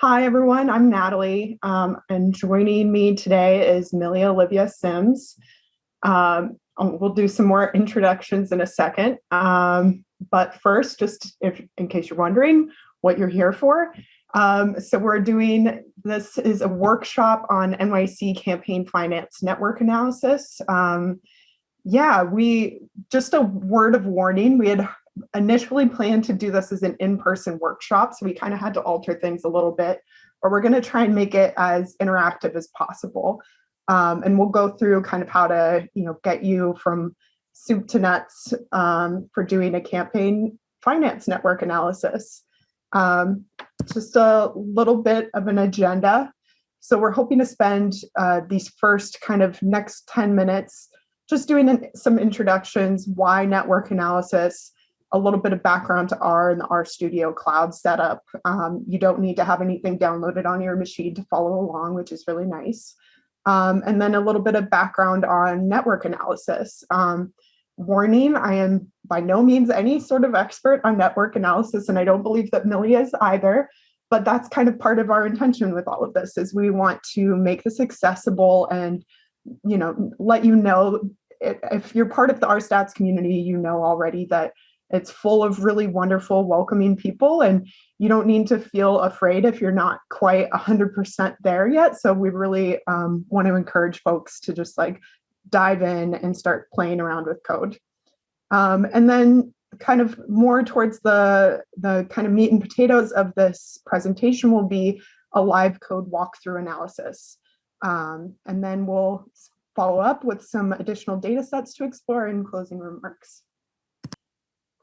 Hi, everyone. I'm Natalie, um, and joining me today is Millie Olivia Sims. Um, um, we'll do some more introductions in a second, um, but first, just if in case you're wondering what you're here for, um, so we're doing this is a workshop on NYC campaign finance network analysis. Um, yeah, we just a word of warning. We had initially planned to do this as an in-person workshop, so we kind of had to alter things a little bit, but we're going to try and make it as interactive as possible. Um, and we'll go through kind of how to, you know, get you from soup to nuts um, for doing a campaign finance network analysis. Um, just a little bit of an agenda. So we're hoping to spend uh, these first kind of next 10 minutes just doing some introductions, why network analysis, a little bit of background to R and the R Studio cloud setup. Um, you don't need to have anything downloaded on your machine to follow along, which is really nice. Um, and then a little bit of background on network analysis. Um, warning, I am by no means any sort of expert on network analysis, and I don't believe that Millie is either, but that's kind of part of our intention with all of this is we want to make this accessible and you know let you know if you're part of the RStats community, you know already that it's full of really wonderful, welcoming people, and you don't need to feel afraid if you're not quite 100% there yet. So we really um, want to encourage folks to just like dive in and start playing around with code. Um, and then kind of more towards the, the kind of meat and potatoes of this presentation will be a live code walkthrough analysis. Um, and then we'll follow up with some additional data sets to explore in closing remarks.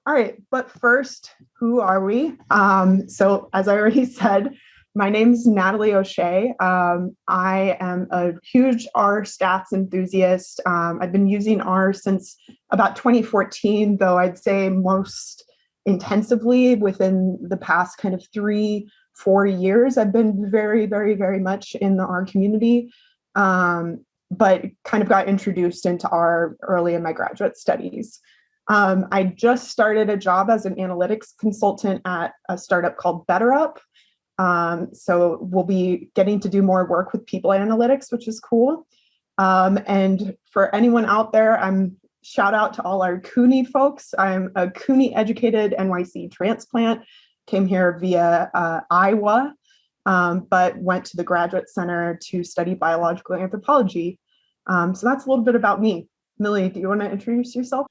All right, but first, who are we? Um, so as I already said, my name is Natalie O'Shea. Um, I am a huge R stats enthusiast. Um, I've been using R since about 2014, though I'd say most intensively within the past kind of three, four years. I've been very, very, very much in the R community, um, but kind of got introduced into R early in my graduate studies. Um, I just started a job as an analytics consultant at a startup called BetterUp. Um, so we'll be getting to do more work with people analytics, which is cool. Um, and for anyone out there, I'm shout out to all our CUNY folks. I'm a CUNY educated NYC transplant, came here via uh, Iowa, um, but went to the Graduate Center to study biological anthropology. Um, so that's a little bit about me. Millie, do you want to introduce yourself?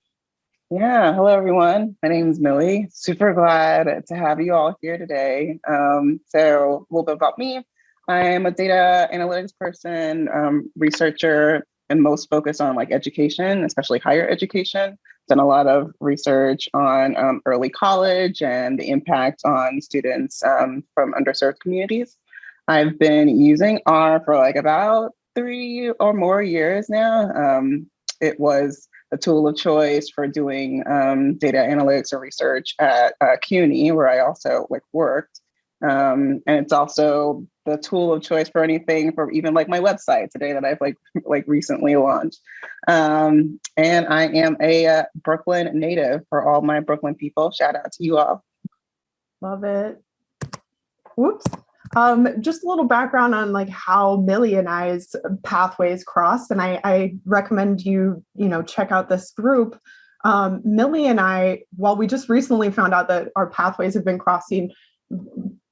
Yeah, hello everyone. My name is Millie. Super glad to have you all here today. Um, so a little bit about me. I'm a data analytics person, um, researcher, and most focused on like education, especially higher education. Done a lot of research on um, early college and the impact on students um, from underserved communities. I've been using R for like about three or more years now. Um, it was a tool of choice for doing um, data analytics or research at uh, CUNY, where I also like worked. Um, and it's also the tool of choice for anything for even like my website today that I've like like recently launched. Um, and I am a uh, Brooklyn native for all my Brooklyn people. Shout out to you all. Love it. Whoops. Um, just a little background on like how Millie and I's pathways crossed, and I, I recommend you, you know, check out this group. Um, Millie and I, while we just recently found out that our pathways have been crossing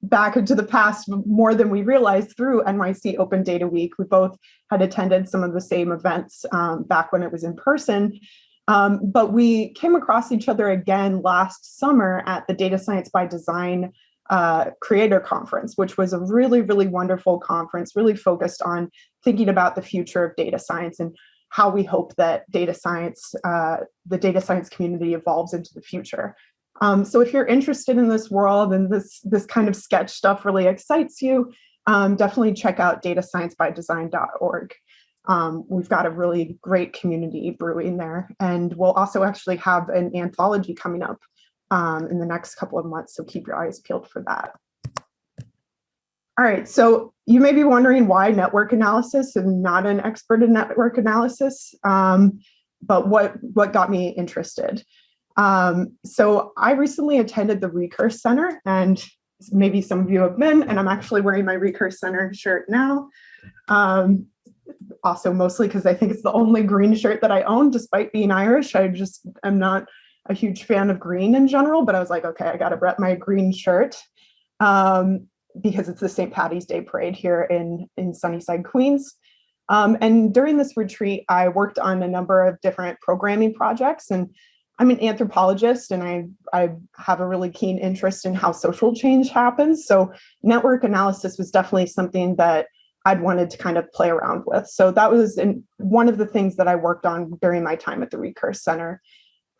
back into the past more than we realized through NYC Open Data Week. We both had attended some of the same events um, back when it was in person. Um, but we came across each other again last summer at the Data Science by Design uh, creator conference, which was a really, really wonderful conference, really focused on thinking about the future of data science and how we hope that data science, uh, the data science community evolves into the future. Um, so if you're interested in this world and this, this kind of sketch stuff really excites you, um, definitely check out datasciencebydesign.org. Um, we've got a really great community brewing there. And we'll also actually have an anthology coming up um, in the next couple of months. So keep your eyes peeled for that. All right, so you may be wondering why network analysis and not an expert in network analysis, um, but what, what got me interested? Um, so I recently attended the Recurse Center and maybe some of you have been, and I'm actually wearing my Recurse Center shirt now. Um, also mostly because I think it's the only green shirt that I own, despite being Irish. I just am not a huge fan of green in general, but I was like, okay, I gotta rep my green shirt um, because it's the St. Patty's Day parade here in, in Sunnyside, Queens. Um, and during this retreat, I worked on a number of different programming projects and I'm an anthropologist and I, I have a really keen interest in how social change happens. So network analysis was definitely something that I'd wanted to kind of play around with. So that was in, one of the things that I worked on during my time at the Recurse Center.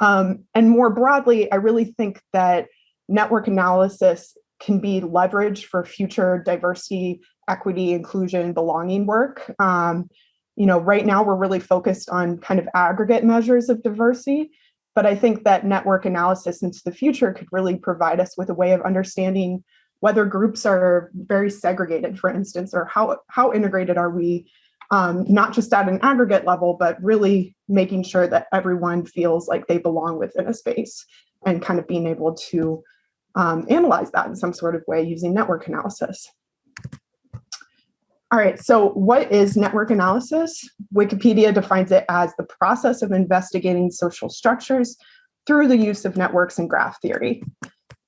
Um, and more broadly, I really think that network analysis can be leveraged for future diversity, equity, inclusion, belonging work. Um, you know, right now we're really focused on kind of aggregate measures of diversity, but I think that network analysis into the future could really provide us with a way of understanding whether groups are very segregated, for instance, or how, how integrated are we, um, not just at an aggregate level, but really making sure that everyone feels like they belong within a space and kind of being able to um, analyze that in some sort of way using network analysis. All right, so what is network analysis? Wikipedia defines it as the process of investigating social structures through the use of networks and graph theory.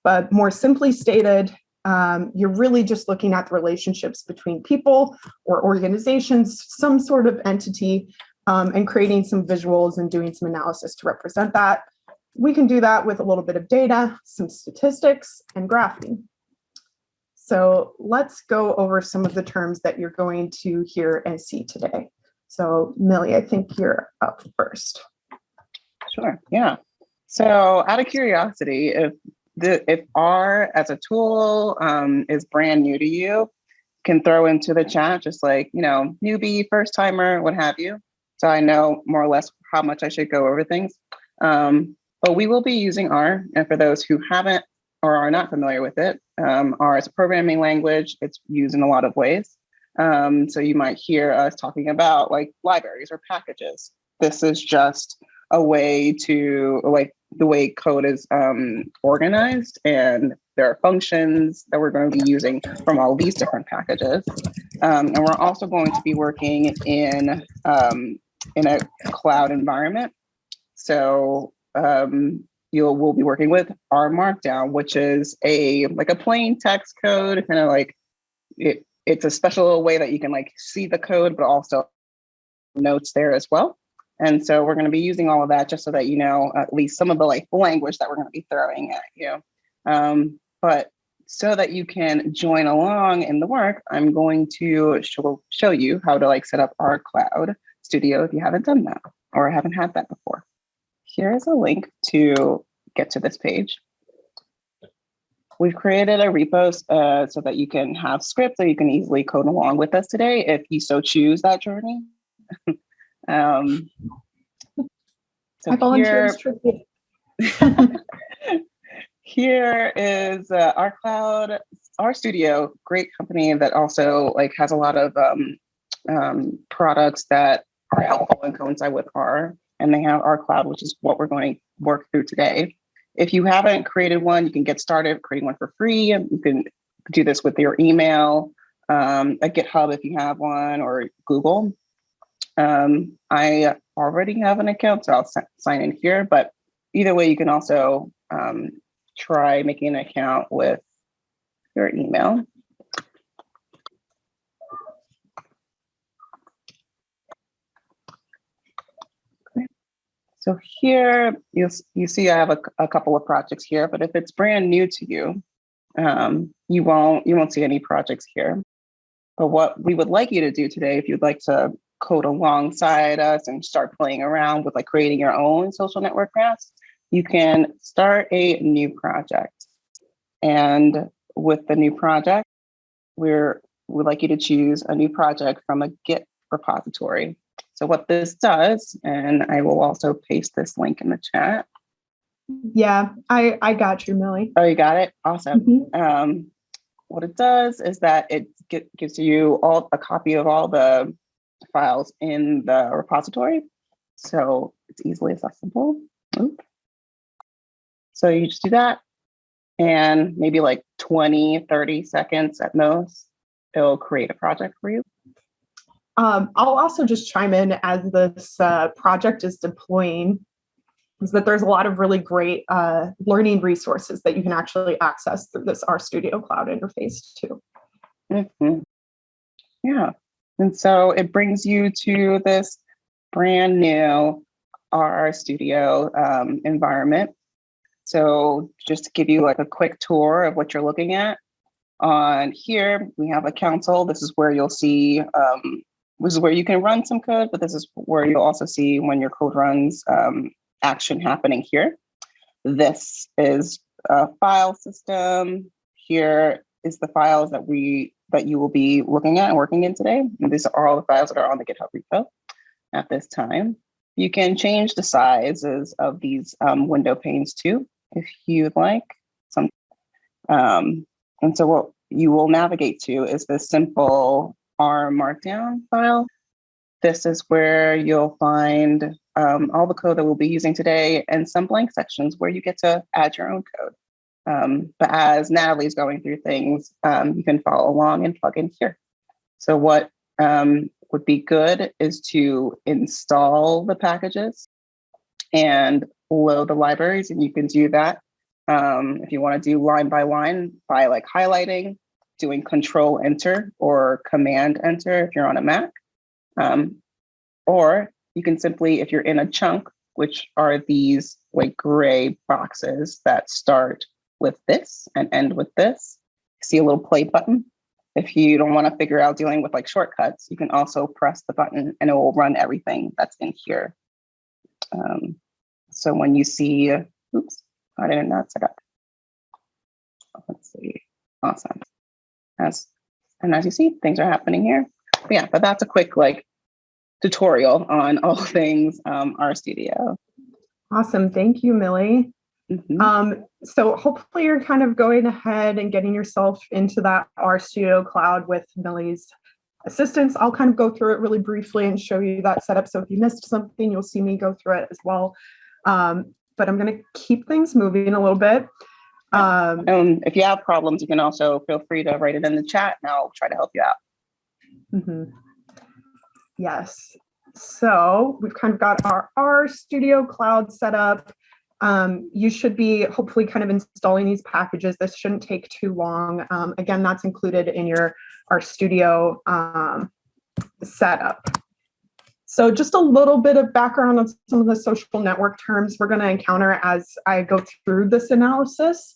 But more simply stated, um, you're really just looking at the relationships between people or organizations, some sort of entity, um, and creating some visuals and doing some analysis to represent that. We can do that with a little bit of data, some statistics, and graphing. So let's go over some of the terms that you're going to hear and see today. So Millie, I think you're up first. Sure, yeah. So out of curiosity, if the, if R as a tool um, is brand new to you, can throw into the chat, just like, you know, newbie, first timer, what have you. So I know more or less how much I should go over things. Um, but we will be using R. And for those who haven't or are not familiar with it. Um, R is a programming language. It's used in a lot of ways. Um, so you might hear us talking about like libraries or packages. This is just a way to like the way code is um, organized and there are functions that we're going to be using from all these different packages. Um, and we're also going to be working in, um, in a cloud environment. So um, you'll will be working with R Markdown, which is a like a plain text code, kind of like it. It's a special way that you can like see the code, but also notes there as well. And so we're going to be using all of that just so that you know at least some of the like language that we're going to be throwing at you. Um, but so that you can join along in the work, I'm going to show, show you how to like set up our Cloud Studio if you haven't done that or haven't had that before here is a link to get to this page. We've created a repo uh, so that you can have scripts that you can easily code along with us today if you so choose that journey. um, so I volunteer here, here is uh, R Cloud, RStudio, great company that also like has a lot of um, um, products that are helpful and coincide with R and they have R Cloud, which is what we're going to work through today. If you haven't created one, you can get started creating one for free. You can do this with your email, um, a GitHub if you have one, or Google. Um, I already have an account, so I'll sign in here. But either way, you can also um, try making an account with your email. So here you you see I have a, a couple of projects here, but if it's brand new to you, um, you won't you won't see any projects here. But what we would like you to do today, if you'd like to code alongside us and start playing around with like creating your own social network graphs, you can start a new project. And with the new project, we're we'd like you to choose a new project from a Git repository. So what this does, and I will also paste this link in the chat. Yeah, I, I got you, Millie. Oh, you got it? Awesome. Mhm. Um, what it does is that it get, gives you all a copy of all the files in the repository. So it's easily accessible. So you just do that and maybe like 20, 30 seconds at most, it'll create a project for you. Um, I'll also just chime in as this uh, project is deploying is that there's a lot of really great uh, learning resources that you can actually access through this RStudio Cloud interface too. Mhm. Yeah, and so it brings you to this brand new R Studio um, environment. So just to give you like a quick tour of what you're looking at, on here we have a console. This is where you'll see, um, this is where you can run some code, but this is where you'll also see when your code runs um, action happening here. This is a file system. Here is the files that we that you will be looking at and working in today. And these are all the files that are on the GitHub repo at this time. You can change the sizes of these um, window panes too, if you'd like. Some, um, and so what you will navigate to is this simple R Markdown file. This is where you'll find um, all the code that we'll be using today and some blank sections where you get to add your own code. Um, but as Natalie's going through things, um, you can follow along and plug in here. So what um, would be good is to install the packages and load the libraries, and you can do that um, if you want to do line by line by like highlighting, doing control enter or command enter if you're on a Mac. Um, or you can simply, if you're in a chunk, which are these like gray boxes that start with this and end with this. See a little play button. If you don't want to figure out dealing with like shortcuts, you can also press the button and it will run everything that's in here. Um, so when you see, oops, I did not set up. Let's see, awesome. As, and as you see, things are happening here. But yeah, but that's a quick like tutorial on all things um, RStudio. Awesome, thank you, Millie. Mhm. Um, so hopefully you're kind of going ahead and getting yourself into that RStudio cloud with Millie's assistance. I'll kind of go through it really briefly and show you that setup. So if you missed something, you'll see me go through it as well. Um, but I'm going to keep things moving a little bit. Um, And if you have problems, you can also feel free to write it in the chat and I'll try to help you out. Mhm. Yes. So we've kind of got our R Studio Cloud set up. Um, you should be hopefully kind of installing these packages. This shouldn't take too long. Um, again, that's included in your R Studio um, setup. So just a little bit of background on some of the social network terms we're going to encounter as I go through this analysis.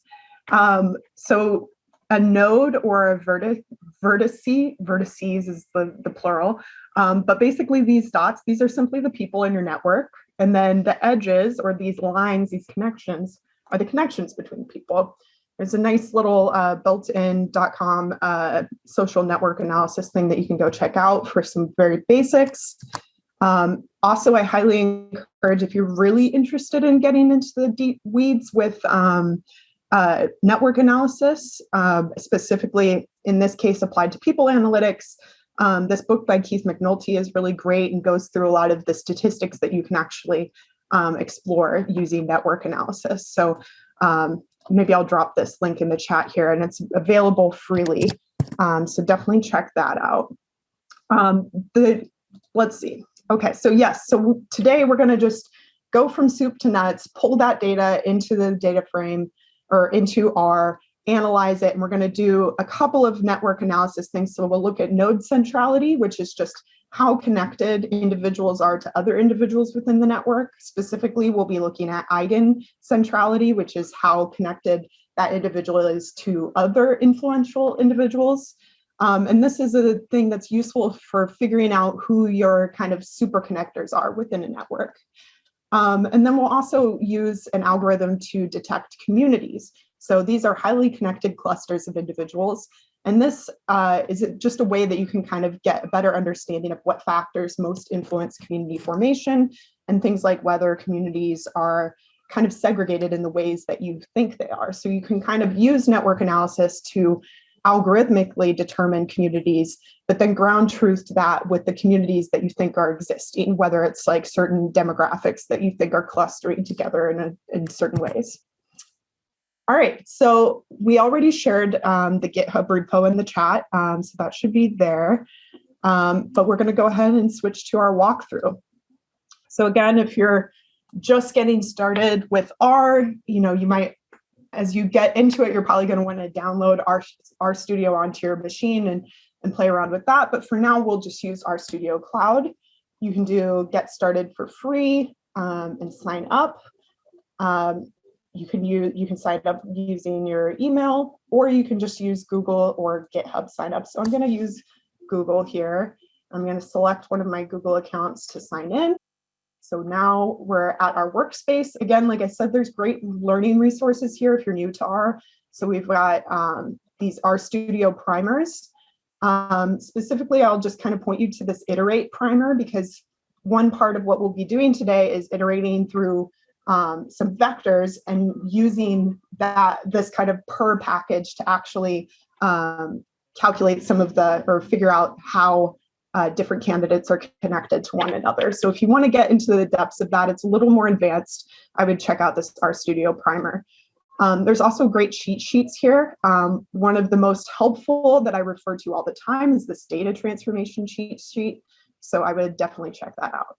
Um, so a node or a vertex, vertice, vertices is the, the plural, um, but basically these dots, these are simply the people in your network. And then the edges or these lines, these connections are the connections between people. There's a nice little uh, built-in dot .com uh, social network analysis thing that you can go check out for some very basics. Um, also, I highly encourage if you're really interested in getting into the deep weeds with um, uh, network analysis, uh, specifically in this case applied to people analytics. Um, this book by Keith McNulty is really great and goes through a lot of the statistics that you can actually um, explore using network analysis. So um, maybe I'll drop this link in the chat here and it's available freely. Um, so definitely check that out. Um, the, let's see. Okay, so yes, so today we're gonna just go from soup to nuts, pull that data into the data frame, or into R, analyze it, and we're going to do a couple of network analysis things. So we'll look at node centrality, which is just how connected individuals are to other individuals within the network. Specifically, we'll be looking at eigen centrality, which is how connected that individual is to other influential individuals. Um, and this is a thing that's useful for figuring out who your kind of super connectors are within a network. Um, and then we'll also use an algorithm to detect communities. So these are highly connected clusters of individuals. And this uh, is just a way that you can kind of get a better understanding of what factors most influence community formation and things like whether communities are kind of segregated in the ways that you think they are. So you can kind of use network analysis to algorithmically determine communities, but then ground truth to that with the communities that you think are existing, whether it's like certain demographics that you think are clustering together in, a, in certain ways. All right, so we already shared um, the GitHub repo in the chat, um, so that should be there. Um, but we're gonna go ahead and switch to our walkthrough. So again, if you're just getting started with R, you know, you might, as you get into it, you're probably gonna wanna download our, RStudio onto your machine and, and play around with that. But for now, we'll just use RStudio Cloud. You can do get started for free um, and sign up. Um, you can use you can sign up using your email or you can just use Google or GitHub sign up. So I'm going to use Google here. I'm going to select one of my Google accounts to sign in. So now we're at our workspace. Again, like I said, there's great learning resources here if you're new to R. So we've got um, these RStudio primers. Um, specifically, I'll just kind of point you to this iterate primer because one part of what we'll be doing today is iterating through um, some vectors and using that this kind of purrr package to actually um, calculate some of the or figure out how uh, different candidates are connected to one another. So if you want to get into the depths of that, it's a little more advanced. I would check out this RStudio primer. Um, there's also great cheat sheets here. Um, one of the most helpful that I refer to all the time is this data transformation cheat sheet. So I would definitely check that out.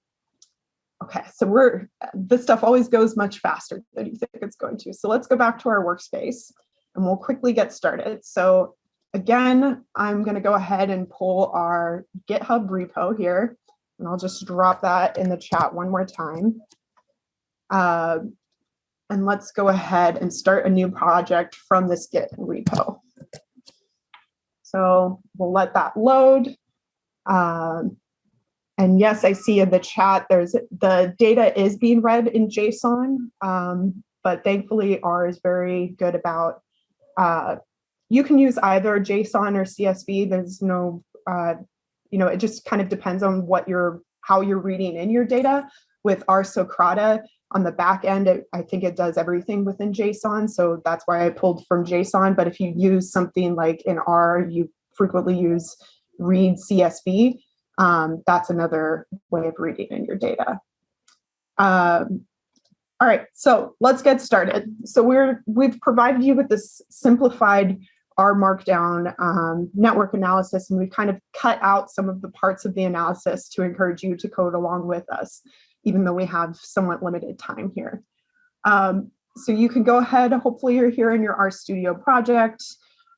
Okay, so we're, this stuff always goes much faster than you think it's going to. So let's go back to our workspace and we'll quickly get started. So again, I'm gonna go ahead and pull our GitHub repo here and I'll just drop that in the chat one more time. Uh, and let's go ahead and start a new project from this Git repo. So we'll let that load. Um, and yes, I see in the chat, there's the data is being read in JSON, um, but thankfully R is very good about, uh, you can use either JSON or CSV. There's no, uh, you know, it just kind of depends on what you're, how you're reading in your data. With R Socrata on the back end, it, I think it does everything within JSON. So that's why I pulled from JSON. But if you use something like in R, you frequently use read CSV um, that's another way of reading in your data. Um, all right, so let's get started. So we're we've provided you with this simplified R Markdown um, network analysis, and we've kind of cut out some of the parts of the analysis to encourage you to code along with us, even though we have somewhat limited time here. Um, so you can go ahead, hopefully you're here in your RStudio project.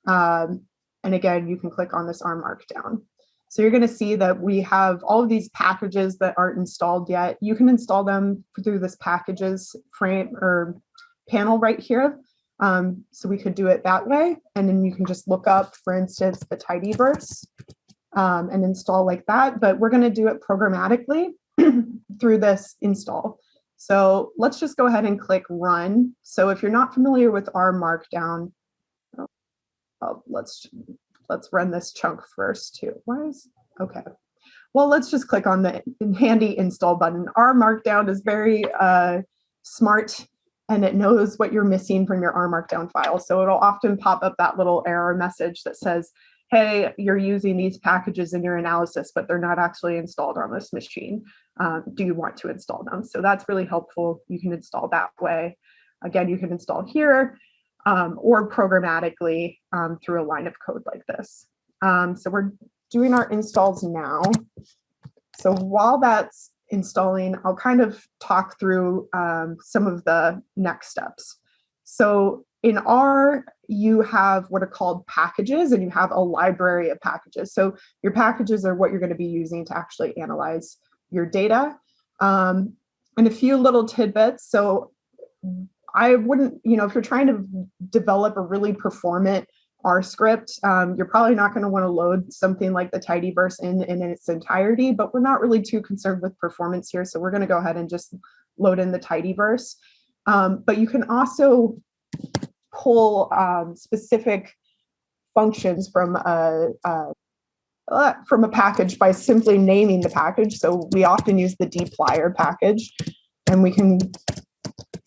Um, and again, you can click on this R Markdown. So you're going to see that we have all of these packages that aren't installed yet. You can install them through this packages frame or panel right here. Um, so we could do it that way. And then you can just look up, for instance, the tidyverse um, and install like that. But we're going to do it programmatically through this install. So let's just go ahead and click run. So if you're not familiar with R Markdown, oh, let's let's run this chunk first too. Why is, okay. Well, let's just click on the handy install button. R Markdown is very uh, smart and it knows what you're missing from your R Markdown file. So it'll often pop up that little error message that says, hey, you're using these packages in your analysis, but they're not actually installed on this machine. Um, do you want to install them? So that's really helpful. You can install that way. Again, you can install here um, or programmatically um, through a line of code like this. Um, so we're doing our installs now. So while that's installing, I'll kind of talk through um, some of the next steps. So in R, you have what are called packages and you have a library of packages. So your packages are what you're going to be using to actually analyze your data. Um, and a few little tidbits. So I wouldn't, you know, if you're trying to develop a really performant R script, um, you're probably not going to want to load something like the tidyverse in, in its entirety, but we're not really too concerned with performance here. So we're going to go ahead and just load in the tidyverse. Um, but you can also pull um, specific functions from a, a uh, from a package by simply naming the package. So we often use the dplyr package and we can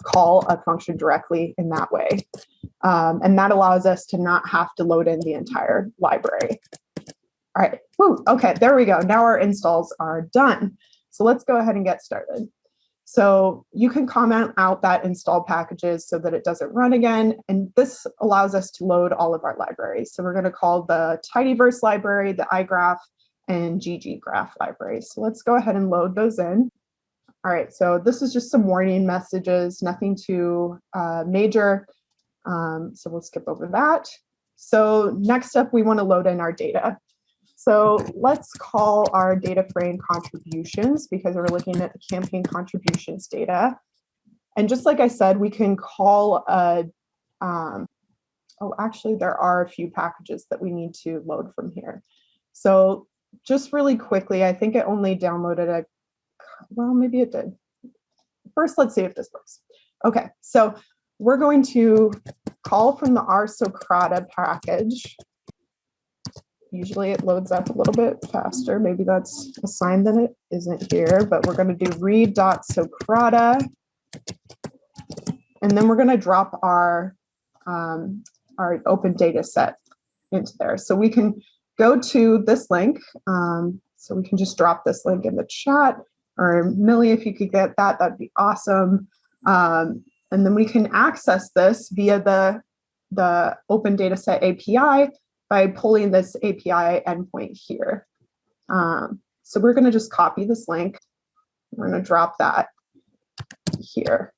call a function directly in that way. Um, and that allows us to not have to load in the entire library. All right, Woo, okay, there we go. Now our installs are done. So let's go ahead and get started. So you can comment out that install packages so that it doesn't run again. And this allows us to load all of our libraries. So we're going to call the tidyverse library, the iGraph, and ggraph libraries. So let's go ahead and load those in. All right, so this is just some warning messages, nothing too uh, major. Um, so we'll skip over that. So next up, we want to load in our data. So let's call our data frame contributions because we're looking at the campaign contributions data. And just like I said, we can call a, um, oh, actually there are a few packages that we need to load from here. So just really quickly, I think it only downloaded a, well, maybe it did. First, let's see if this works. Okay, so we're going to call from the R Socrata package Usually it loads up a little bit faster. Maybe that's a sign that it isn't here, but we're going to do read.socrata. And then we're going to drop our, um, our open data set into there. So we can go to this link. Um, so we can just drop this link in the chat or Millie, if you could get that, that'd be awesome. Um, and then we can access this via the, the open data set API by pulling this API endpoint here. Um, so we're going to just copy this link. We're going to drop that here.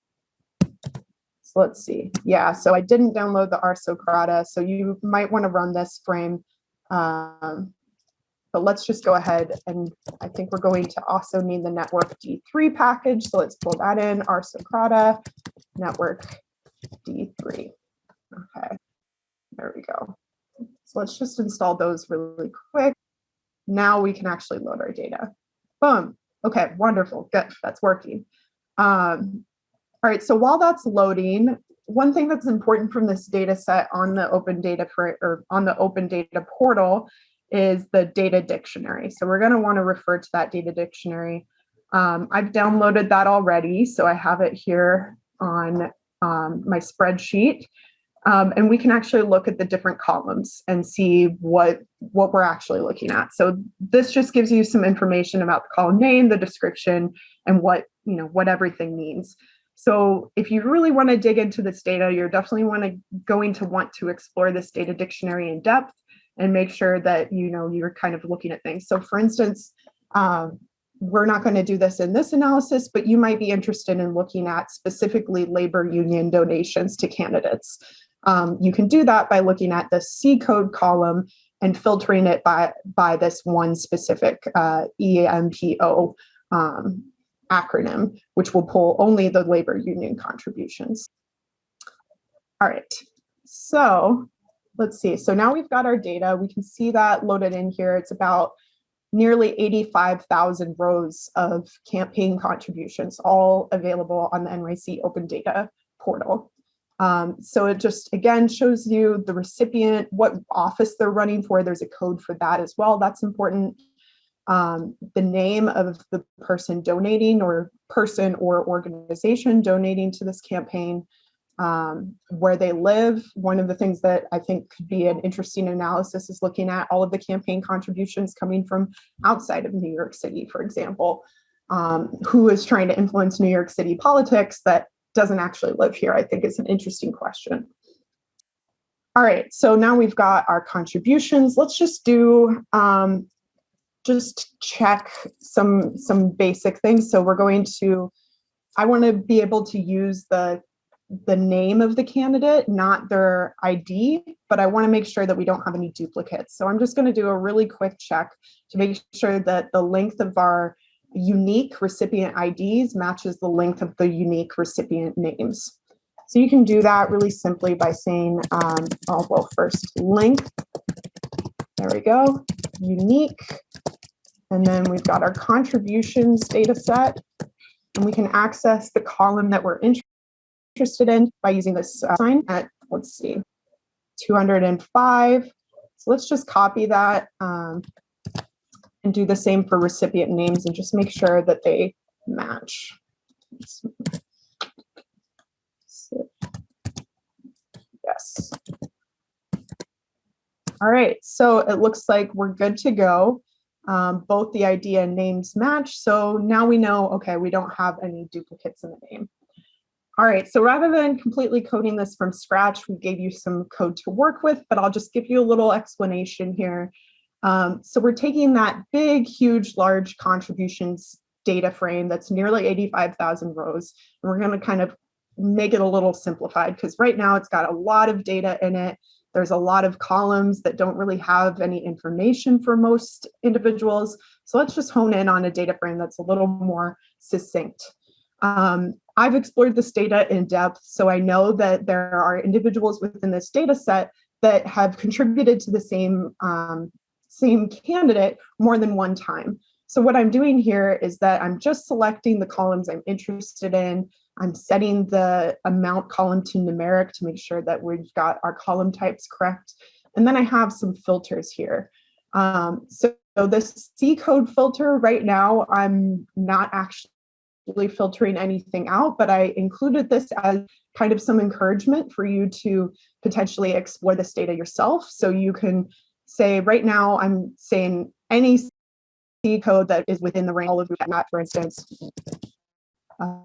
So let's see. Yeah, so I didn't download the R Socrata, so you might want to run this frame. Um, but let's just go ahead and I think we're going to also need the network D3 package. So let's pull that in, R Socrata, network D3. Okay, there we go. So let's just install those really quick. Now we can actually load our data. Boom. Okay, wonderful. Good. That's working. Um, all right, so while that's loading, one thing that's important from this data set on the open data for, or on the open data portal is the data dictionary. So we're going to want to refer to that data dictionary. Um, I've downloaded that already, so I have it here on um, my spreadsheet. Um, and we can actually look at the different columns and see what, what we're actually looking at. So this just gives you some information about the column name, the description, and what, you know, what everything means. So if you really want to dig into this data, you're definitely want to, going to want to explore this data dictionary in depth and make sure that, you know, you're kind of looking at things. So for instance, um, we're not going to do this in this analysis, but you might be interested in looking at specifically labor union donations to candidates. Um, you can do that by looking at the C code column and filtering it by, by this one specific uh, EMPO um, acronym, which will pull only the labor union contributions. All right, so let's see. So now we've got our data. We can see that loaded in here. It's about nearly 85,000 rows of campaign contributions, all available on the NYC Open Data portal. Um, so it just, again, shows you the recipient, what office they're running for. There's a code for that as well. That's important. Um, the name of the person donating or person or organization donating to this campaign, um, where they live. One of the things that I think could be an interesting analysis is looking at all of the campaign contributions coming from outside of New York City, for example. Um, who is trying to influence New York City politics that doesn't actually live here, I think is an interesting question. All right, so now we've got our contributions. Let's just do, um, just check some, some basic things. So we're going to, I want to be able to use the, the name of the candidate, not their ID, but I want to make sure that we don't have any duplicates. So I'm just going to do a really quick check to make sure that the length of our unique recipient IDs matches the length of the unique recipient names. So you can do that really simply by saying, um, oh, well, first length, there we go, unique. And then we've got our contributions data set, and we can access the column that we're interested in by using this uh, sign at, let's see, 205. So let's just copy that. Um, and do the same for recipient names and just make sure that they match. Yes. All right, so it looks like we're good to go. Um, both the idea and names match. So now we know, okay, we don't have any duplicates in the name. All right, so rather than completely coding this from scratch, we gave you some code to work with, but I'll just give you a little explanation here. Um, so we're taking that big, huge, large contributions data frame that's nearly 85,000 rows, and we're gonna kind of make it a little simplified because right now it's got a lot of data in it. There's a lot of columns that don't really have any information for most individuals. So let's just hone in on a data frame that's a little more succinct. Um, I've explored this data in depth, so I know that there are individuals within this data set that have contributed to the same, um, same candidate more than one time. So what I'm doing here is that I'm just selecting the columns I'm interested in. I'm setting the amount column to numeric to make sure that we've got our column types correct. And then I have some filters here. Um, so, so this C code filter right now, I'm not actually really filtering anything out, but I included this as kind of some encouragement for you to potentially explore this data yourself. So you can say right now, I'm saying any C code that is within the range of that, for instance. Uh,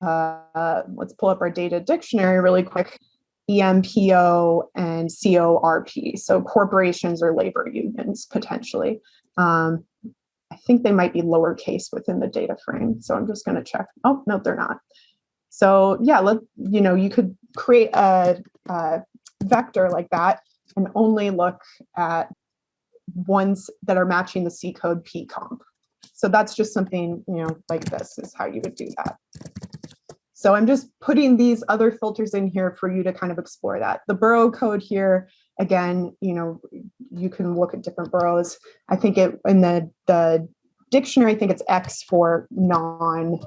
uh, let's pull up our data dictionary really quick. EMPO and CORP, so corporations or labor unions potentially. Um, I think they might be lowercase within the data frame. So I'm just going to check. Oh, no, they're not. So yeah, let you know, you could create a, a vector like that and only look at ones that are matching the C code P comp. So that's just something, you know, like this is how you would do that. So I'm just putting these other filters in here for you to kind of explore that. The borough code here, again, you know, you can look at different boroughs. I think it in the, the dictionary, I think it's X for non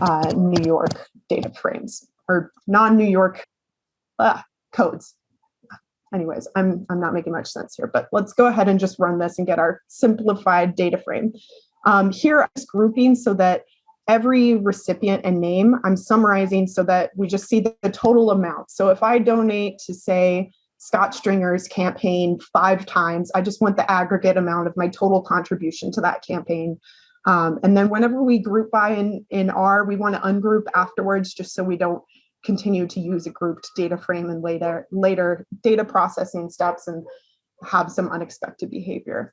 uh, New York data frames or non-New York uh, codes. Anyways, I'm, I'm not making much sense here, but let's go ahead and just run this and get our simplified data frame. Um, here, I'm grouping so that every recipient and name I'm summarizing so that we just see the, the total amount. So if I donate to say Scott Stringer's campaign five times, I just want the aggregate amount of my total contribution to that campaign. Um, and then whenever we group by in, in R, we want to ungroup afterwards just so we don't continue to use a grouped data frame and later, later data processing steps and have some unexpected behavior.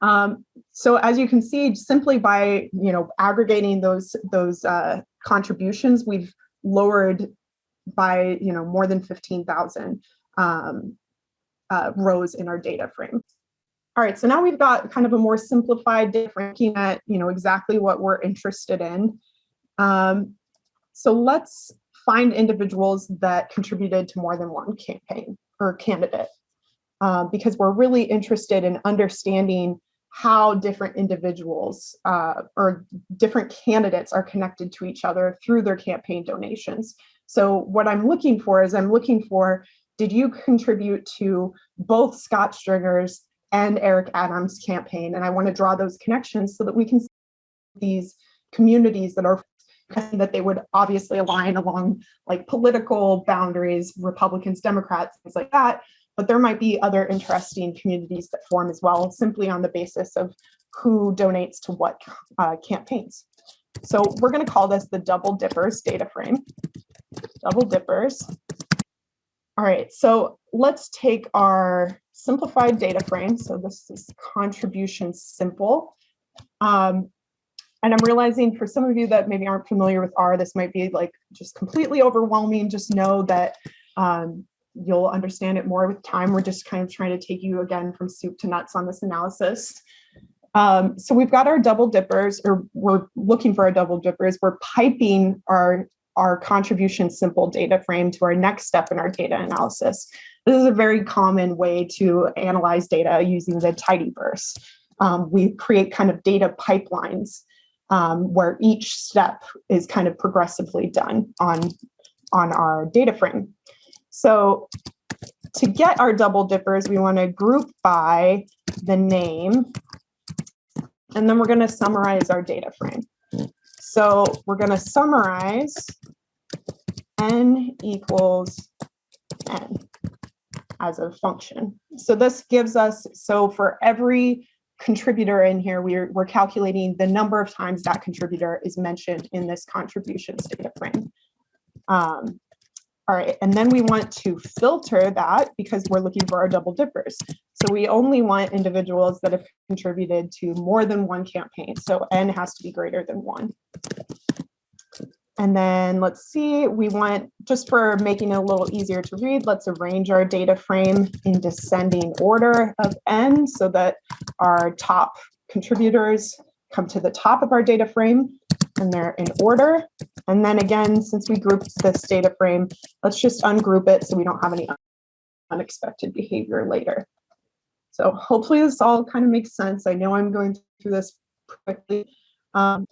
Um, so as you can see, simply by you know aggregating those those uh, contributions, we've lowered by you know more than 15,000 um, uh, rows in our data frame. All right, so now we've got kind of a more simplified looking at you know exactly what we're interested in. Um, so let's find individuals that contributed to more than one campaign or candidate. Uh, because we're really interested in understanding how different individuals uh, or different candidates are connected to each other through their campaign donations. So what I'm looking for is I'm looking for, did you contribute to both Scott Stringer's and Eric Adams campaign? And I wanna draw those connections so that we can see these communities that are that they would obviously align along like political boundaries, Republicans, Democrats, things like that, but there might be other interesting communities that form as well, simply on the basis of who donates to what uh, campaigns. So we're going to call this the double dippers data frame. Double dippers. All right, so let's take our simplified data frame. So this is contribution simple. Um, and I'm realizing for some of you that maybe aren't familiar with R, this might be like just completely overwhelming. Just know that um, you'll understand it more with time. We're just kind of trying to take you again from soup to nuts on this analysis. Um, so we've got our double dippers, or we're looking for our double dippers. We're piping our, our contribution simple data frame to our next step in our data analysis. This is a very common way to analyze data using the tidyverse. Um, we create kind of data pipelines um, where each step is kind of progressively done on, on our data frame. So to get our double dippers, we want to group by the name, and then we're going to summarize our data frame. So we're going to summarize n equals n as a function. So this gives us, so for every contributor in here, we're, we're calculating the number of times that contributor is mentioned in this contributions data frame. Um, all right, and then we want to filter that because we're looking for our double dippers. So we only want individuals that have contributed to more than one campaign. So N has to be greater than one. And then let's see, we want, just for making it a little easier to read, let's arrange our data frame in descending order of N so that our top contributors come to the top of our data frame and they're in order. And then again, since we grouped this data frame, let's just ungroup it so we don't have any unexpected behavior later. So hopefully this all kind of makes sense. I know I'm going through this quickly, um,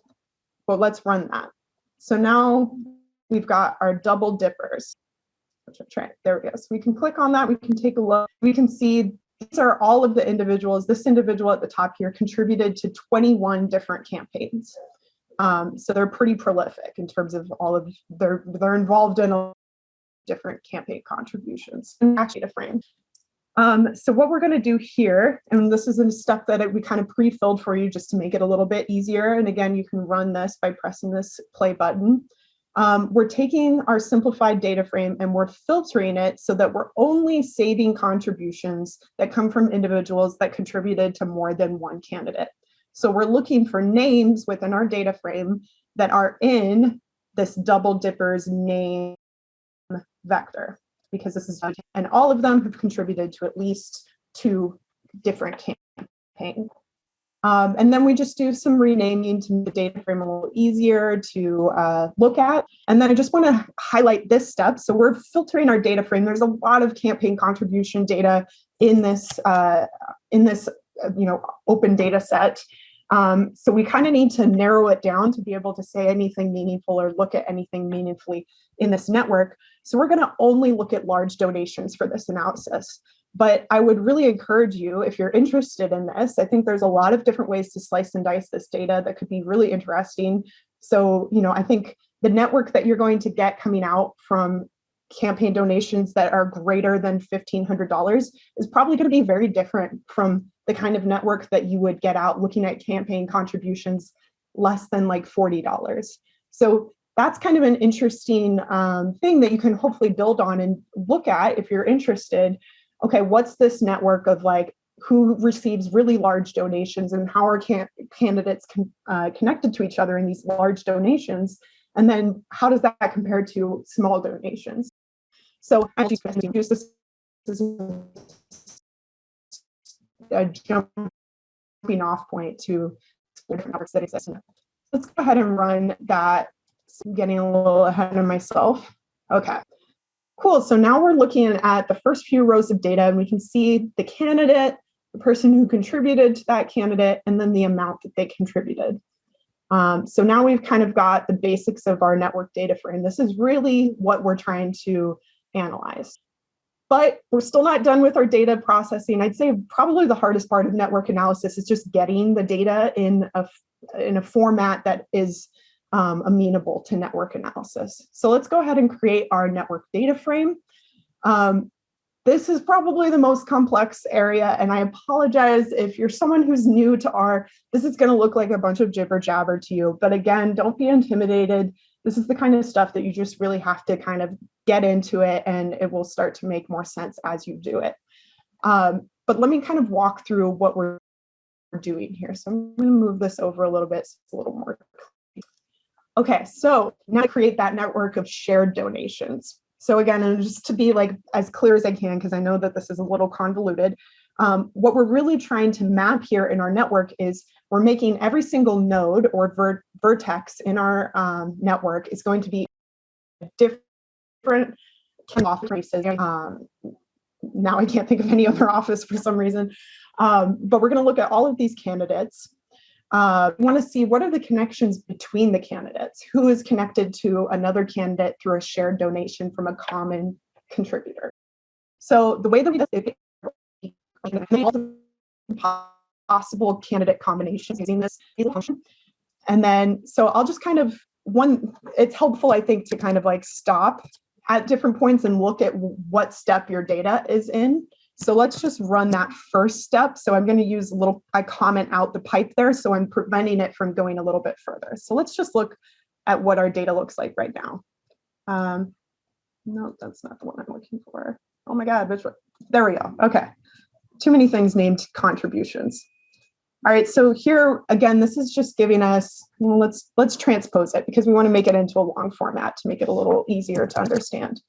but let's run that. So now we've got our double dippers. There we go. So we can click on that. We can take a look. We can see these are all of the individuals. This individual at the top here contributed to 21 different campaigns. Um, so they're pretty prolific in terms of all of they're they're involved in a different campaign contributions. Actually, to frame. Um, so what we're going to do here, and this is a step that we kind of pre-filled for you just to make it a little bit easier. And again, you can run this by pressing this play button. Um, we're taking our simplified data frame and we're filtering it so that we're only saving contributions that come from individuals that contributed to more than one candidate. So we're looking for names within our data frame that are in this double dippers name vector because this is and all of them have contributed to at least two different campaigns. Um, and then we just do some renaming to make the data frame a little easier to uh, look at. And then I just want to highlight this step. So we're filtering our data frame. There's a lot of campaign contribution data in this uh, in this uh, you know open data set. Um, so we kind of need to narrow it down to be able to say anything meaningful or look at anything meaningfully in this network. So we're going to only look at large donations for this analysis. But I would really encourage you, if you're interested in this, I think there's a lot of different ways to slice and dice this data that could be really interesting. So, you know, I think the network that you're going to get coming out from campaign donations that are greater than $1,500 is probably going to be very different from the kind of network that you would get out looking at campaign contributions less than like $40. So that's kind of an interesting um, thing that you can hopefully build on and look at if you're interested. Okay, what's this network of like who receives really large donations and how are can candidates con uh, connected to each other in these large donations? And then how does that compare to small donations? So I just use this as a jumping off point to different networks that exist. Let's go ahead and run that. I'm getting a little ahead of myself. Okay, cool. So now we're looking at the first few rows of data and we can see the candidate, the person who contributed to that candidate, and then the amount that they contributed. Um, so now we've kind of got the basics of our network data frame. This is really what we're trying to analyze. But we're still not done with our data processing. I'd say probably the hardest part of network analysis is just getting the data in a, in a format that is um, amenable to network analysis. So let's go ahead and create our network data frame. Um, this is probably the most complex area, and I apologize if you're someone who's new to R, this is gonna look like a bunch of jibber jabber to you, but again, don't be intimidated. This is the kind of stuff that you just really have to kind of get into it and it will start to make more sense as you do it. Um, but let me kind of walk through what we're doing here. So I'm gonna move this over a little bit so it's a little more Okay, so now create that network of shared donations. So again, and just to be like as clear as I can, because I know that this is a little convoluted, um, what we're really trying to map here in our network is we're making every single node or ver vertex in our um, network is going to be different offices. Um, now I can't think of any other office for some reason, um, but we're going to look at all of these candidates uh, want to see what are the connections between the candidates, who is connected to another candidate through a shared donation from a common contributor. So the way that we do possible candidate combinations using this function. And then, so I'll just kind of, one, it's helpful, I think, to kind of like stop at different points and look at what step your data is in So let's just run that first step. So I'm going to use a little, I comment out the pipe there. So I'm preventing it from going a little bit further. So let's just look at what our data looks like right now. Um, no, that's not the one I'm looking for. Oh my God, which one? There we go. Okay. Too many things named contributions. All right, so here again, this is just giving us, well, let's let's transpose it because we want to make it into a long format to make it a little easier to understand.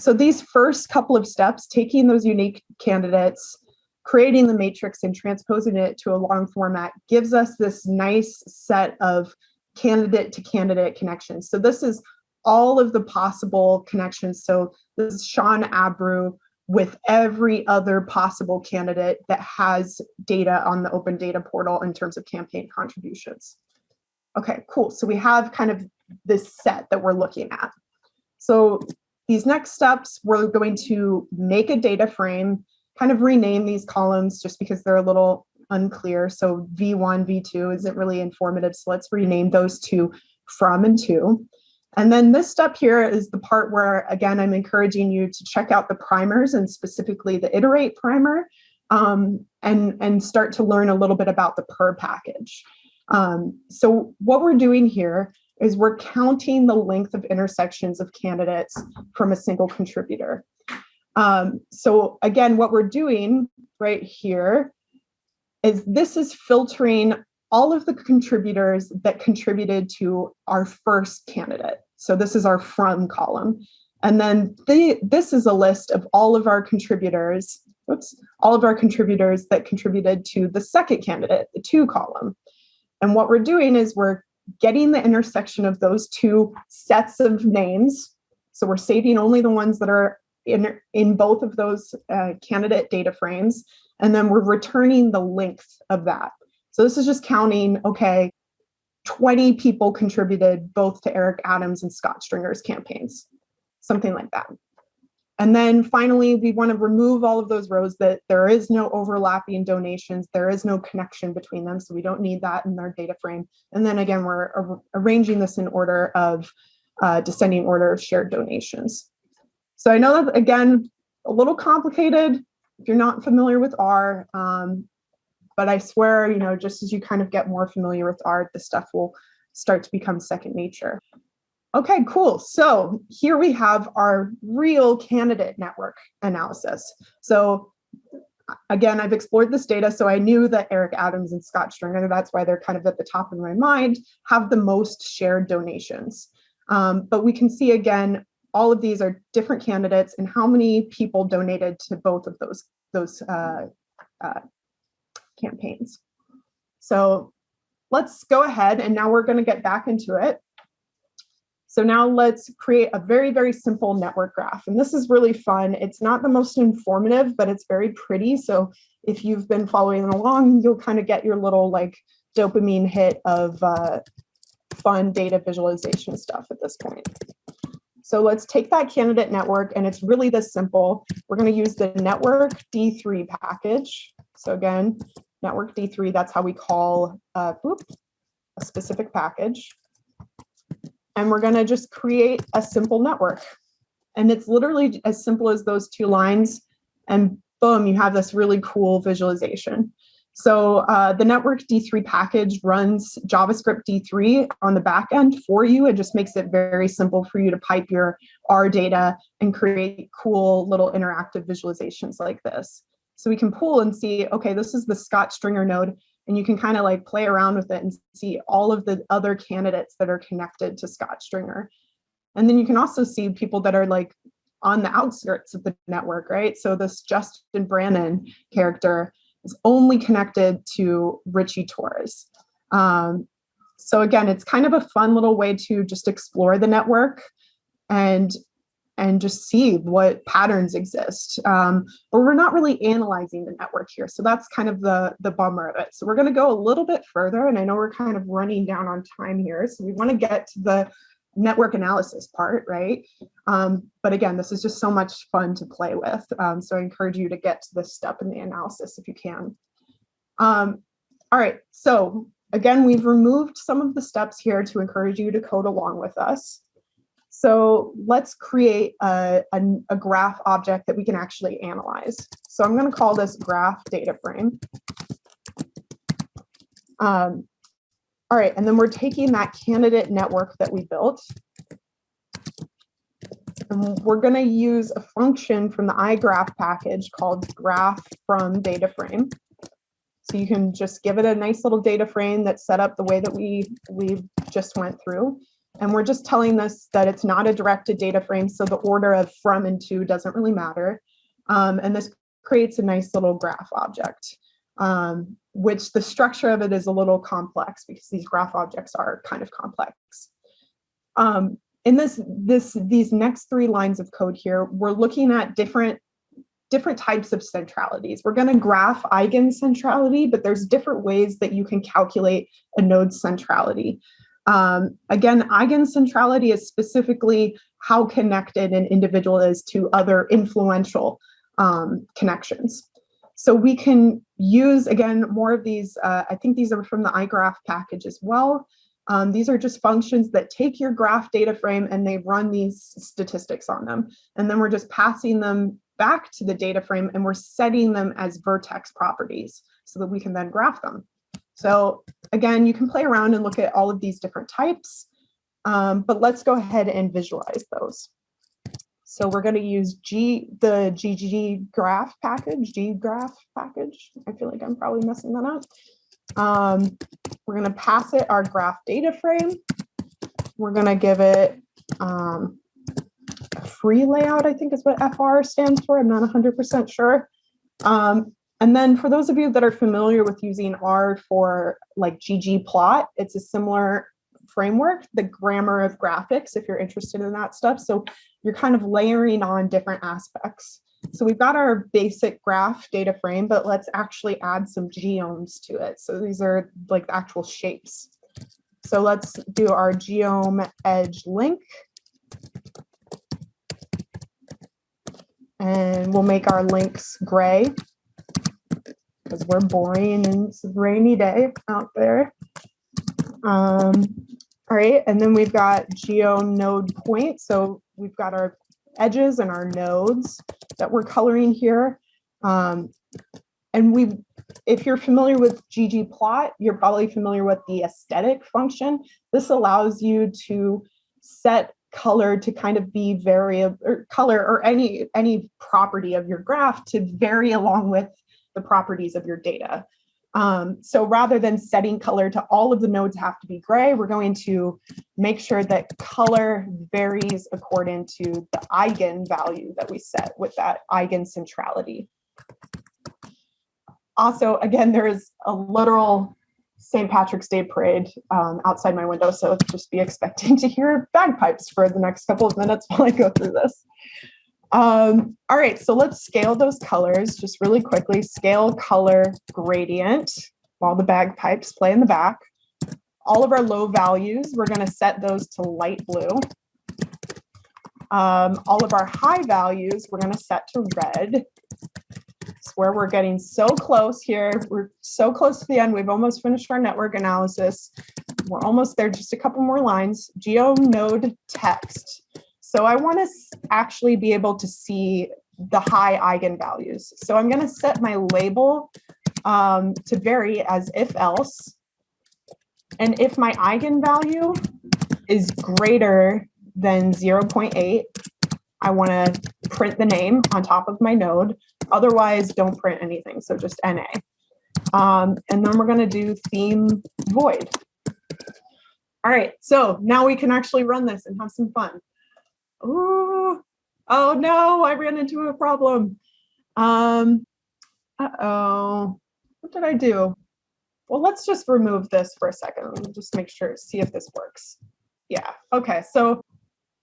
So these first couple of steps, taking those unique candidates, creating the matrix and transposing it to a long format gives us this nice set of candidate to candidate connections. So this is all of the possible connections. So this is Shaun Abreu with every other possible candidate that has data on the open data portal in terms of campaign contributions. Okay, cool. So we have kind of this set that we're looking at. So these next steps, we're going to make a data frame, kind of rename these columns just because they're a little unclear. So V1, V2 isn't really informative. So let's rename those two from and to. And then this step here is the part where, again, I'm encouraging you to check out the primers and specifically the iterate primer um, and, and start to learn a little bit about the purrr package. Um, so what we're doing here is we're counting the length of intersections of candidates from a single contributor. Um, so again, what we're doing right here is this is filtering all of the contributors that contributed to our first candidate. So this is our from column. And then the, this is a list of all of our contributors, oops, all of our contributors that contributed to the second candidate, the to column. And what we're doing is we're getting the intersection of those two sets of names. So we're saving only the ones that are in, in both of those uh, candidate data frames. And then we're returning the length of that. So this is just counting, okay, 20 people contributed both to Eric Adams and Scott Stringer's campaigns, something like that. And then finally, we want to remove all of those rows that there is no overlapping donations, there is no connection between them, so we don't need that in our data frame. And then again, we're ar arranging this in order of uh, descending order of shared donations. So I know that, again, a little complicated if you're not familiar with R, um, but I swear, you know, just as you kind of get more familiar with R, the stuff will start to become second nature. Okay, cool. So here we have our real candidate network analysis. So again, I've explored this data, so I knew that Eric Adams and Scott Stringer, that's why they're kind of at the top of my mind, have the most shared donations. Um, but we can see again, all of these are different candidates and how many people donated to both of those, those uh, uh, campaigns. So let's go ahead and now we're going to get back into it. So now let's create a very, very simple network graph. And this is really fun. It's not the most informative, but it's very pretty. So if you've been following along, you'll kind of get your little like dopamine hit of uh, fun data visualization stuff at this point. So let's take that candidate network and it's really this simple. We're going to use the network D3 package. So again, network D3, that's how we call uh, a specific package. And we're gonna just create a simple network. And it's literally as simple as those two lines and boom, you have this really cool visualization. So uh, the network D3 package runs JavaScript D3 on the back end for you. It just makes it very simple for you to pipe your R data and create cool little interactive visualizations like this. So we can pull and see, okay, this is the Scott Stringer node, and you can kind of like play around with it and see all of the other candidates that are connected to Scott Stringer. And then you can also see people that are like on the outskirts of the network, right? So this Justin Brannan character is only connected to Richie Torres. Um, so again, it's kind of a fun little way to just explore the network and and just see what patterns exist. Um, but we're not really analyzing the network here. So that's kind of the, the bummer of it. So we're gonna go a little bit further and I know we're kind of running down on time here. So we wanna get to the network analysis part, right? Um, but again, this is just so much fun to play with. Um, so I encourage you to get to this step in the analysis if you can. Um, all right, so again, we've removed some of the steps here to encourage you to code along with us. So let's create a, a, a graph object that we can actually analyze. So I'm going to call this graph data frame. Um, all right, and then we're taking that candidate network that we built. And we're going to use a function from the iGraph package called graph from data frame. So you can just give it a nice little data frame that's set up the way that we, we just went through. And we're just telling this that it's not a directed data frame, so the order of from and to doesn't really matter. Um, and this creates a nice little graph object, um, which the structure of it is a little complex because these graph objects are kind of complex. Um, in this, this, these next three lines of code here, we're looking at different different types of centralities. We're going to graph eigencentrality, but there's different ways that you can calculate a node centrality. Um, again, eigencentrality is specifically how connected an individual is to other influential um, connections. So we can use, again, more of these, uh, I think these are from the iGraph package as well. Um, these are just functions that take your graph data frame and they run these statistics on them. And then we're just passing them back to the data frame and we're setting them as vertex properties so that we can then graph them. So again, you can play around and look at all of these different types, um, but let's go ahead and visualize those. So we're going to use G, the ggraph package, G graph package. I feel like I'm probably messing that up. Um, we're going to pass it our graph data frame. We're going to give it um, free layout, I think is what FR stands for. I'm not 100% sure. Um, and then for those of you that are familiar with using R for like ggplot, it's a similar framework, the grammar of graphics, if you're interested in that stuff. So you're kind of layering on different aspects. So we've got our basic graph data frame, but let's actually add some geoms to it. So these are like the actual shapes. So let's do our geom edge link. And we'll make our links gray because we're boring and it's a rainy day out there. Um, all right, and then we've got geo node point. So we've got our edges and our nodes that we're coloring here. Um, and we, if you're familiar with ggplot, you're probably familiar with the aesthetic function. This allows you to set color to kind of be variable or color or any any property of your graph to vary along with the properties of your data. Um, so rather than setting color to all of the nodes have to be gray, we're going to make sure that color varies according to the eigenvalue that we set with that eigen centrality. Also, again, there is a literal St. Patrick's Day parade um, outside my window, so just be expecting to hear bagpipes for the next couple of minutes while I go through this. Um, all right, so let's scale those colors just really quickly. Scale color gradient while the bagpipes play in the back. All of our low values, we're going to set those to light blue. Um, all of our high values, we're going to set to red. It's where we're getting so close here. We're so close to the end. We've almost finished our network analysis. We're almost there, just a couple more lines. Geo node text. So I want to actually be able to see the high eigenvalues. So I'm going to set my label um, to vary as if else. And if my eigenvalue is greater than 0.8, I want to print the name on top of my node. Otherwise, don't print anything. So just NA. Um, and then we're going to do theme void. All right, so now we can actually run this and have some fun oh, oh no, I ran into a problem. Um, uh-oh, what did I do? Well, let's just remove this for a second. Just make sure, see if this works. Yeah, okay, so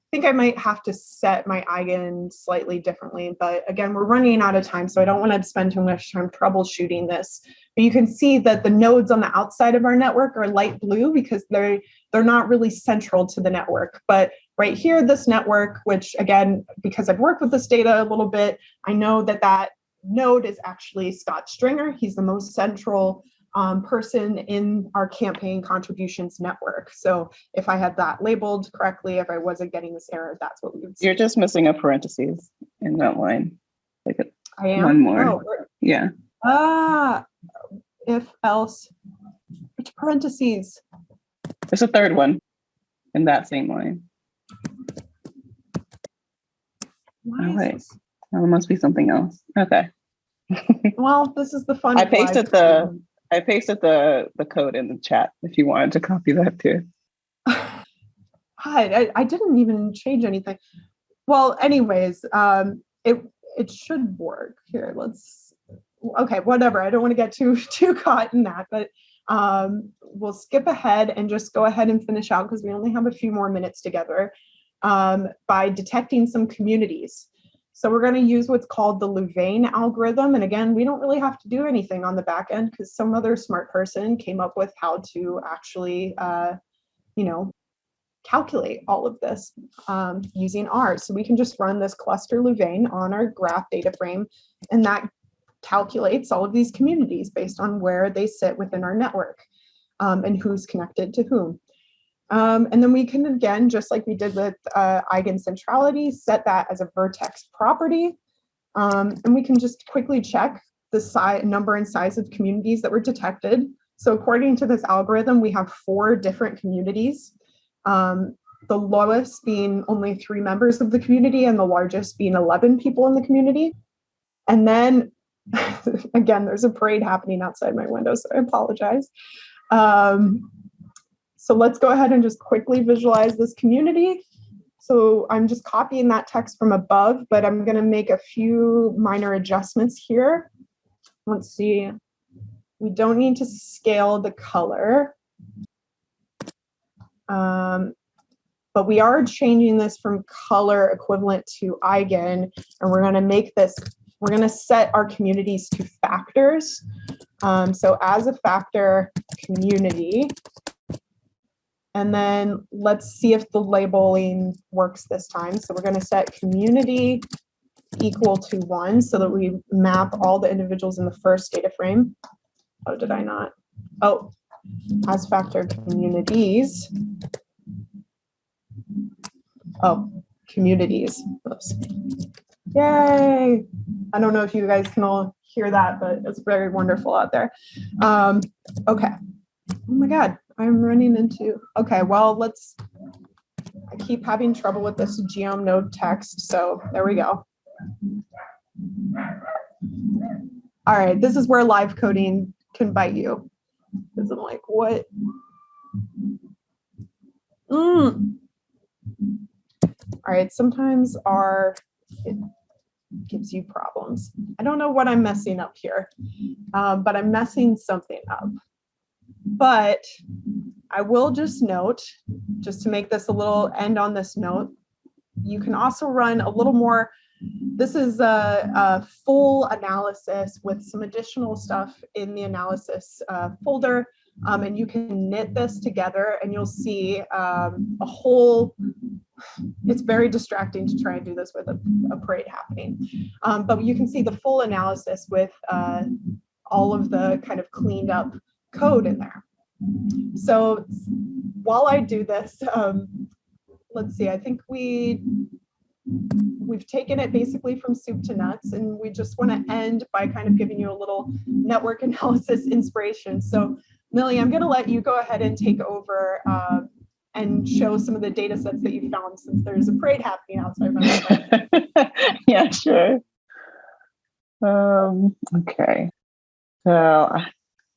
I think I might have to set my eigen slightly differently, but again, we're running out of time, so I don't want to spend too much time troubleshooting this. But you can see that the nodes on the outside of our network are light blue because they're they're not really central to the network. But right here, this network, which again, because I've worked with this data a little bit, I know that that node is actually Scott Stringer. He's the most central um, person in our campaign contributions network. So if I had that labeled correctly, if I wasn't getting this error, that's what we would see. You're just missing a parentheses in that line. Like, I am. one more. Oh, yeah, ah, if else, which parentheses? there's a third one in that same line. Why Oh, wait. this- Oh, it must be something else. Okay. Well, this is the fun. I pasted the-. I pasted the the code in the chat if you wanted to copy that too. Hi, I, I didn't even change anything. Well, anyways, um, it it should work. Here, let's. Okay, whatever. I don't want to get too too caught in that, but um, we'll skip ahead and just go ahead and finish out because we only have a few more minutes together um, by detecting some communities. So we're going to use what's called the Louvain algorithm. And again, we don't really have to do anything on the back end because some other smart person came up with how to actually, uh, you know, calculate all of this um, using R. So we can just run this cluster Louvain on our graph data frame, and that calculates all of these communities based on where they sit within our network um, and who's connected to whom. Um, and then we can, again, just like we did with uh, eigencentrality, set that as a vertex property. Um, and we can just quickly check the size, number and size of communities that were detected. So according to this algorithm, we have four different communities. Um, the lowest being only three members of the community and the largest being 11 people in the community. And then, again, there's a parade happening outside my window, so I apologize. Um, so let's go ahead and just quickly visualize this community. So I'm just copying that text from above, but I'm gonna make a few minor adjustments here. Let's see. We don't need to scale the color. Um, but we are changing this from color equivalent to eigen, and we're gonna make this, we're gonna set our communities to factors. Um, so as a factor, community, and then let's see if the labeling works this time. So we're gonna set community equal to one so that we map all the individuals in the first data frame. Oh, did I not? Oh, as factor communities. Oh, communities. Oops. Yay. I don't know if you guys can all hear that, but it's very wonderful out there. Um, okay. Oh my God, I'm running into, okay, well, let's, I keep having trouble with this geom node text, so there we go. All right, this is where live coding can bite you. Because I'm like, what? Mm. All right, sometimes our, it gives you problems. I don't know what I'm messing up here, um, but I'm messing something up. But I will just note, just to make this a little end on this note, you can also run a little more. This is a, a full analysis with some additional stuff in the analysis uh, folder. Um, and you can knit this together and you'll see um, a whole, it's very distracting to try and do this with a, a parade happening. Um, but you can see the full analysis with uh, all of the kind of cleaned up code in there. So while I do this, um, let's see, I think we, we've taken it basically from soup to nuts and we just want to end by kind of giving you a little network analysis inspiration. So Millie, I'm going to let you go ahead and take over um, and show some of the data sets that you found since there's a parade happening outside my window. yeah, sure. Um, okay. So uh,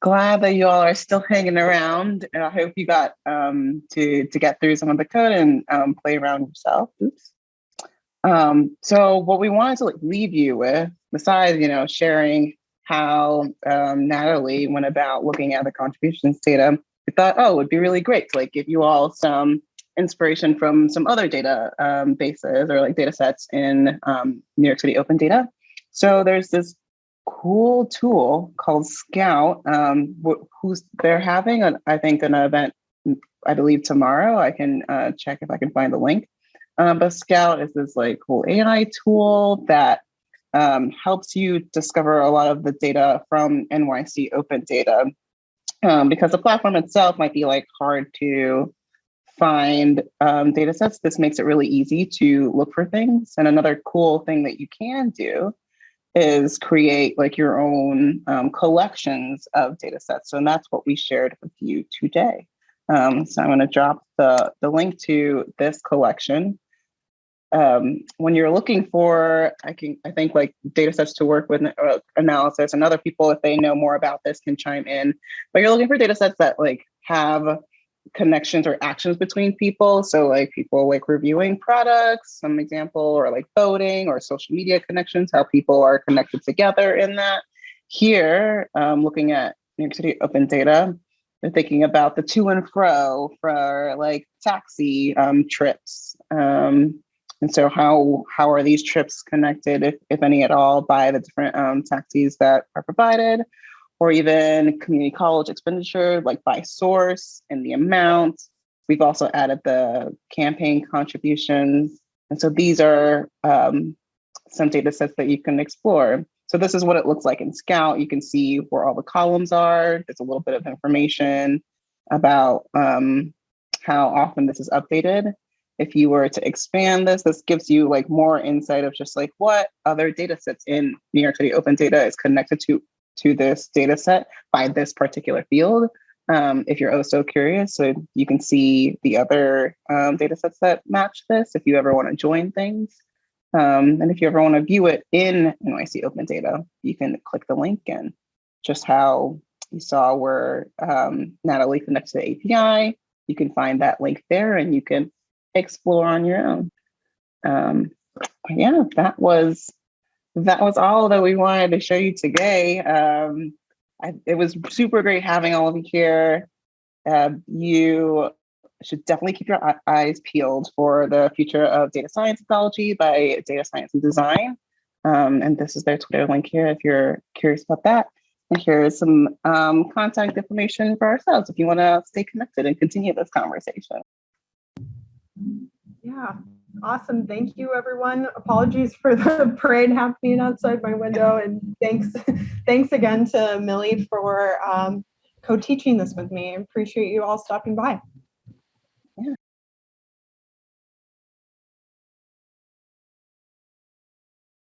glad that you all are still hanging around. And I hope you got um, to, to get through some of the code and um, play around yourself. Oops. Um, so what we wanted to like, leave you with, besides, you know, sharing how um, Natalie went about looking at the contributions data, we thought, oh, it would be really great to like give you all some inspiration from some other data um, bases or like data sets in um, New York City Open Data. So there's this cool tool called Scout, um, wh- who's they're having, an, I think, an event, I believe tomorrow. I can uh, check if I can find the link. Um, but Scout is this like cool AI tool that um, helps you discover a lot of the data from NYC Open Data um, because the platform itself might be like hard to find um, data sets, this makes it really easy to look for things. And another cool thing that you can do is create like your own um, collections of data sets. So, And that's what we shared with you today. Um, so I'm going to drop the, the link to this collection. Um, when you're looking for, I can, I think like data sets to work with uh, analysis and other people, if they know more about this can chime in, but you're looking for data sets that like have connections or actions between people. So like people like reviewing products, some example, or like voting or social media connections, how people are connected together in that. Here, um, looking at New York City open data, they're thinking about the to and fro for like taxi um, trips. Um, and so how how are these trips connected, if, if any at all, by the different um, taxis that are provided? Or even community college expenditure, like by source and the amount. We've also added the campaign contributions. And so these are um, some data sets that you can explore. So this is what it looks like in Scout. You can see where all the columns are. There's a little bit of information about um, how often this is updated. If you were to expand this, this gives you like more insight of just like what other data sets in New York City Open Data is connected to to this data set by this particular field. Um, if you're also curious, so you can see the other um, data sets that match this if you ever want to join things. Um, and if you ever want to view it in NYC Open Data, you can click the link and just how you saw where um, Natalie connects to the API, you can find that link there and you can explore on your own. Um, yeah, that was that was all that we wanted to show you today. Um, I, it was super great having all of you here. Uh, you should definitely keep your eyes peeled for the future of data science ecology by Data Science and Design. Um, and this is their Twitter link here if you're curious about that. And here is some um, contact information for ourselves if you want to stay connected and continue this conversation. Yeah, Awesome. Thank you, everyone. Apologies for the parade happening outside my window. And thanks, thanks again to Millie for um, co-teaching this with me. Appreciate you all stopping by.